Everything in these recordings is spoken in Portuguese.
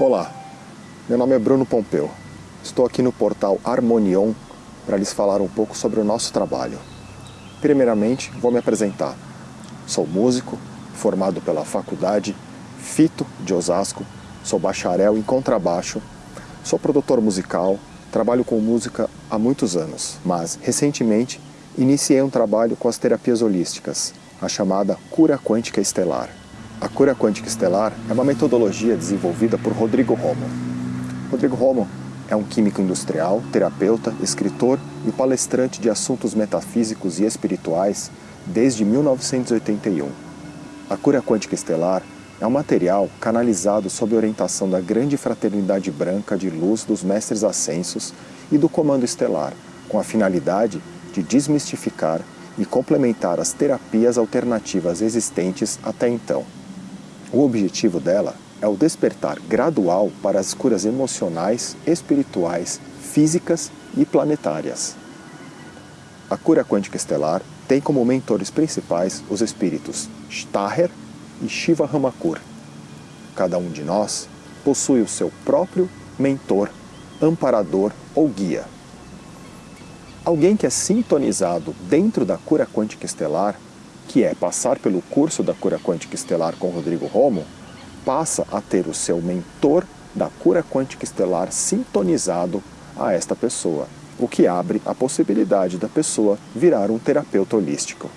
Olá, meu nome é Bruno Pompeu. Estou aqui no portal Harmonion para lhes falar um pouco sobre o nosso trabalho. Primeiramente, vou me apresentar. Sou músico, formado pela Faculdade Fito de Osasco, sou bacharel em contrabaixo, sou produtor musical, trabalho com música há muitos anos, mas recentemente iniciei um trabalho com as terapias holísticas, a chamada cura quântica estelar. A cura quântica estelar é uma metodologia desenvolvida por Rodrigo Romo. Rodrigo Romo é um químico industrial, terapeuta, escritor e palestrante de assuntos metafísicos e espirituais desde 1981. A cura quântica estelar é um material canalizado sob orientação da grande fraternidade branca de luz dos mestres ascensos e do comando estelar, com a finalidade de desmistificar e complementar as terapias alternativas existentes até então. O objetivo dela é o despertar gradual para as curas emocionais, espirituais, físicas e planetárias. A cura quântica estelar tem como mentores principais os espíritos Staher e Shiva Ramakur. Cada um de nós possui o seu próprio mentor, amparador ou guia. Alguém que é sintonizado dentro da cura quântica estelar, que é passar pelo curso da cura quântica estelar com Rodrigo Romo, passa a ter o seu mentor da cura quântica estelar sintonizado a esta pessoa, o que abre a possibilidade da pessoa virar um terapeuta holístico.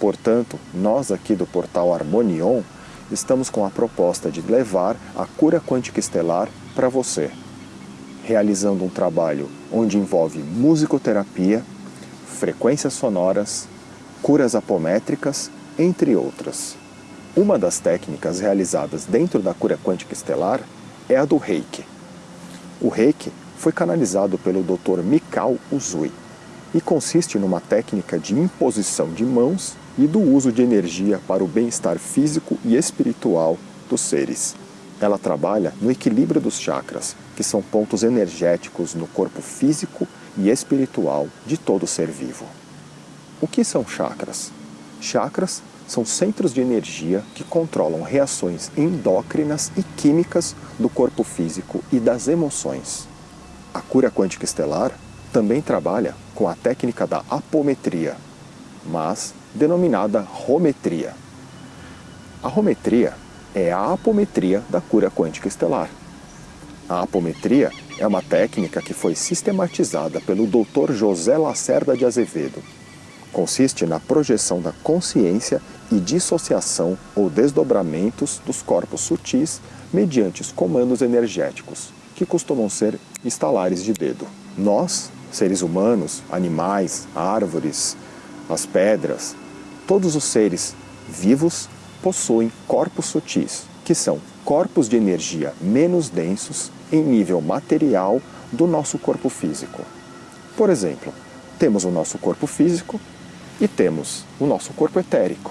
Portanto, nós aqui do portal Harmonion estamos com a proposta de levar a cura quântica estelar para você, realizando um trabalho onde envolve musicoterapia, frequências sonoras, curas apométricas, entre outras. Uma das técnicas realizadas dentro da cura quântica estelar é a do Reiki. O Reiki foi canalizado pelo Dr. Mikao Uzui e consiste numa técnica de imposição de mãos e do uso de energia para o bem-estar físico e espiritual dos seres. Ela trabalha no equilíbrio dos chakras, que são pontos energéticos no corpo físico e espiritual de todo ser vivo. O que são chakras? Chakras são centros de energia que controlam reações endócrinas e químicas do corpo físico e das emoções. A cura quântica estelar também trabalha com a técnica da apometria, mas denominada rometria. A rometria é a apometria da cura quântica estelar. A apometria é uma técnica que foi sistematizada pelo Dr. José Lacerda de Azevedo. Consiste na projeção da consciência e dissociação ou desdobramentos dos corpos sutis mediante os comandos energéticos, que costumam ser estalares de dedo. Nós, seres humanos, animais, árvores, as pedras, Todos os seres vivos possuem corpos sutis, que são corpos de energia menos densos em nível material do nosso corpo físico. Por exemplo, temos o nosso corpo físico e temos o nosso corpo etérico.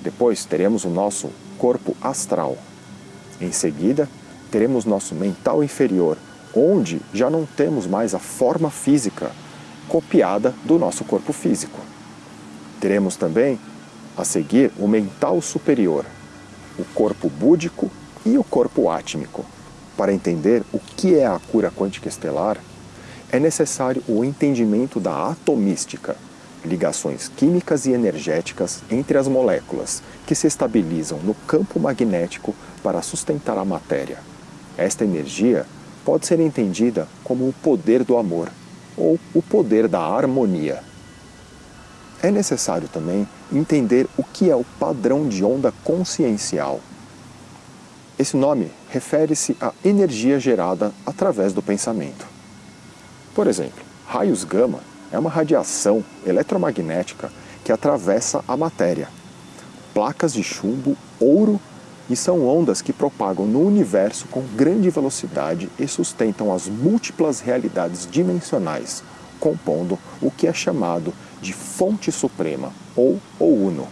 Depois teremos o nosso corpo astral. Em seguida, teremos nosso mental inferior, onde já não temos mais a forma física copiada do nosso corpo físico. Teremos também, a seguir, o mental superior, o corpo búdico e o corpo átmico. Para entender o que é a cura quântica estelar, é necessário o entendimento da atomística, ligações químicas e energéticas entre as moléculas que se estabilizam no campo magnético para sustentar a matéria. Esta energia pode ser entendida como o poder do amor ou o poder da harmonia. É necessário também entender o que é o padrão de onda consciencial. Esse nome refere-se à energia gerada através do pensamento. Por exemplo, raios gama é uma radiação eletromagnética que atravessa a matéria. Placas de chumbo, ouro e são ondas que propagam no universo com grande velocidade e sustentam as múltiplas realidades dimensionais, compondo o que é chamado de fonte suprema, ou o Uno.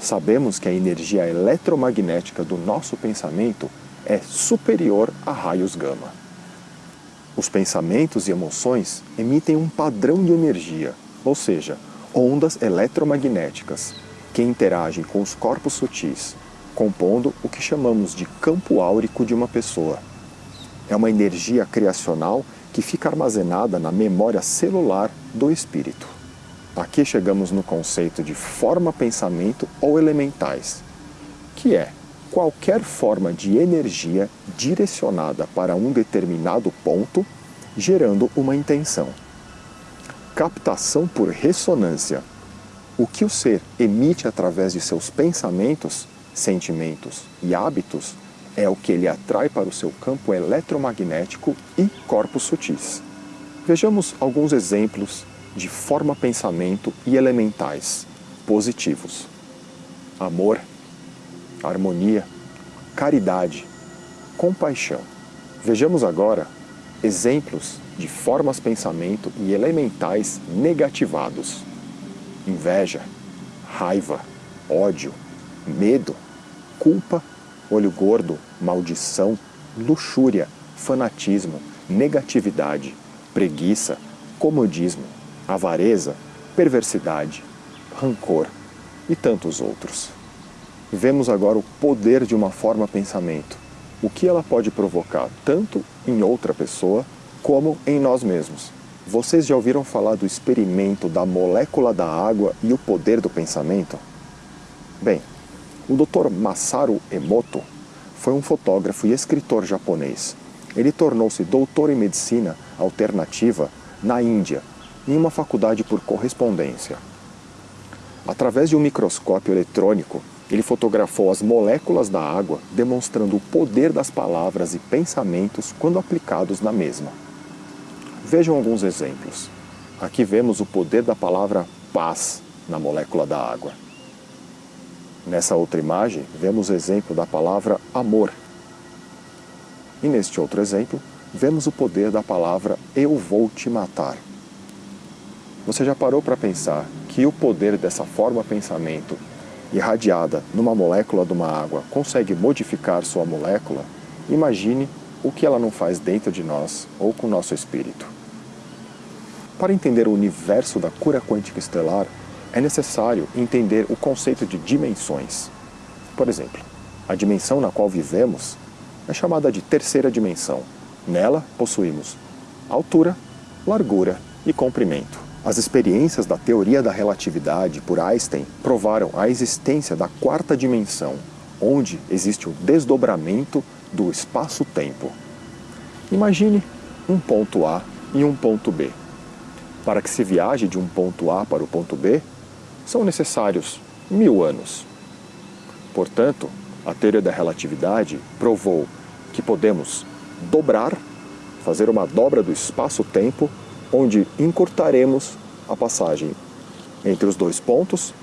Sabemos que a energia eletromagnética do nosso pensamento é superior a raios gama. Os pensamentos e emoções emitem um padrão de energia, ou seja, ondas eletromagnéticas, que interagem com os corpos sutis, compondo o que chamamos de campo áurico de uma pessoa. É uma energia criacional que fica armazenada na memória celular do espírito. Aqui chegamos no conceito de forma-pensamento ou elementais, que é qualquer forma de energia direcionada para um determinado ponto, gerando uma intenção. Captação por ressonância. O que o ser emite através de seus pensamentos, sentimentos e hábitos é o que ele atrai para o seu campo eletromagnético e corpos sutis. Vejamos alguns exemplos de forma-pensamento e elementais positivos. Amor, harmonia, caridade, compaixão. Vejamos agora exemplos de formas-pensamento e elementais negativados. Inveja, raiva, ódio, medo, culpa, olho gordo, maldição, luxúria, fanatismo, negatividade, preguiça, comodismo, avareza, perversidade, rancor e tantos outros. Vemos agora o poder de uma forma pensamento, o que ela pode provocar tanto em outra pessoa como em nós mesmos. Vocês já ouviram falar do experimento da molécula da água e o poder do pensamento? Bem, o Dr. Masaru Emoto foi um fotógrafo e escritor japonês. Ele tornou-se doutor em medicina alternativa na Índia, em uma faculdade por correspondência. Através de um microscópio eletrônico, ele fotografou as moléculas da água, demonstrando o poder das palavras e pensamentos quando aplicados na mesma. Vejam alguns exemplos. Aqui vemos o poder da palavra paz na molécula da água. Nessa outra imagem, vemos o exemplo da palavra amor. E neste outro exemplo, vemos o poder da palavra eu vou te matar. Você já parou para pensar que o poder dessa forma pensamento irradiada numa molécula de uma água consegue modificar sua molécula? Imagine o que ela não faz dentro de nós ou com nosso espírito. Para entender o universo da cura quântica estelar, é necessário entender o conceito de dimensões. Por exemplo, a dimensão na qual vivemos é chamada de terceira dimensão. Nela possuímos altura, largura e comprimento. As experiências da teoria da relatividade por Einstein provaram a existência da quarta dimensão, onde existe o desdobramento do espaço-tempo. Imagine um ponto A e um ponto B. Para que se viaje de um ponto A para o ponto B, são necessários mil anos. Portanto, a teoria da relatividade provou que podemos dobrar, fazer uma dobra do espaço-tempo, onde encurtaremos a passagem entre os dois pontos.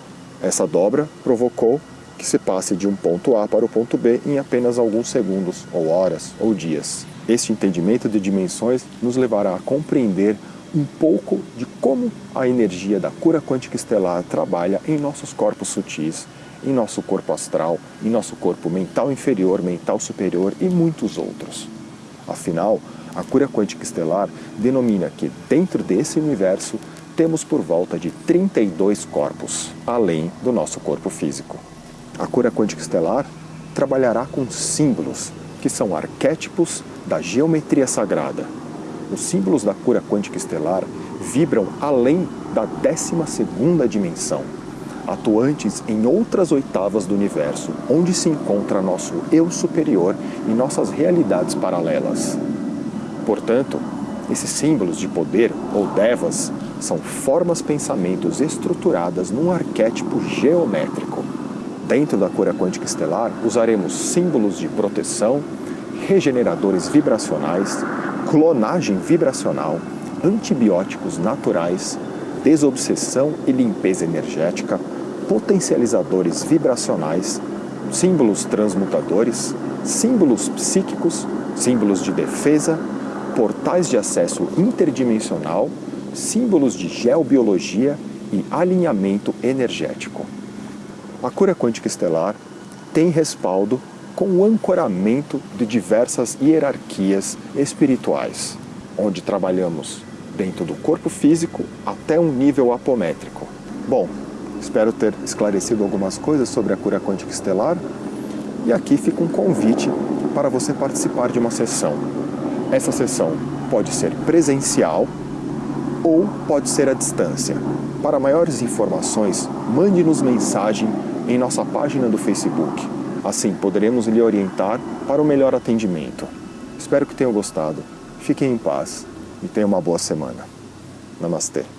Essa dobra provocou que se passe de um ponto A para o ponto B em apenas alguns segundos, ou horas, ou dias. Este entendimento de dimensões nos levará a compreender um pouco de como a energia da cura quântica estelar trabalha em nossos corpos sutis, em nosso corpo astral, em nosso corpo mental inferior, mental superior e muitos outros. Afinal, a cura quântica estelar denomina que dentro desse universo temos por volta de 32 corpos, além do nosso corpo físico. A cura quântica estelar trabalhará com símbolos, que são arquétipos da geometria sagrada, os símbolos da cura quântica estelar vibram além da 12ª dimensão, atuantes em outras oitavas do universo, onde se encontra nosso eu superior e nossas realidades paralelas. Portanto, esses símbolos de poder, ou devas, são formas pensamentos estruturadas num arquétipo geométrico. Dentro da cura quântica estelar, usaremos símbolos de proteção, regeneradores vibracionais, clonagem vibracional, antibióticos naturais, desobsessão e limpeza energética, potencializadores vibracionais, símbolos transmutadores, símbolos psíquicos, símbolos de defesa, portais de acesso interdimensional, símbolos de geobiologia e alinhamento energético. A cura quântica estelar tem respaldo com o ancoramento de diversas hierarquias espirituais, onde trabalhamos dentro do corpo físico até um nível apométrico. Bom, espero ter esclarecido algumas coisas sobre a cura quântica estelar E aqui fica um convite para você participar de uma sessão. Essa sessão pode ser presencial ou pode ser à distância. Para maiores informações, mande-nos mensagem em nossa página do Facebook. Assim poderemos lhe orientar para o melhor atendimento. Espero que tenham gostado. Fiquem em paz e tenham uma boa semana. Namastê.